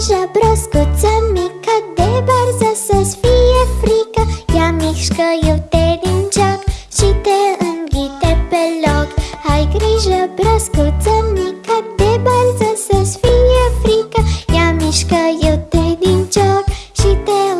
grijă broscuță mică De barză să-ți fie frică. Ia mișcă eu te din joc Și te înghite pe loc. Ai grijă broscuță mică De barză să-ți fie frică. Ia mișcă eu te din joc Și te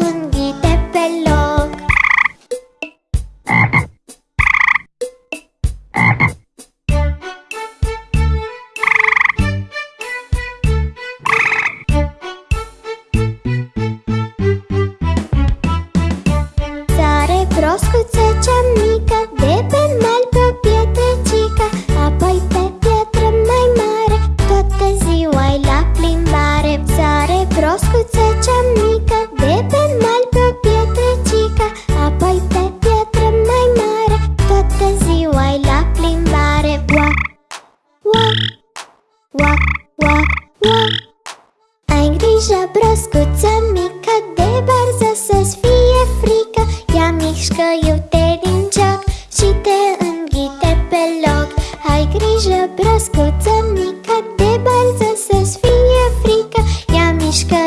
broscuță cea mică De pe mal pe o pietrecică Apoi pe piatră mai mare Toată ziua la plimbare. Sare broscuță cea mică De pe mal pe o pietrecică Apoi pe piatră mai mare Toată ziua la plimbare. Uac, uac, uac, uac, uac ai grijă, broscuță mică, de barză să-ți fie grijă, broscuță mică, de barză să-ți fie frică. Ea mișcă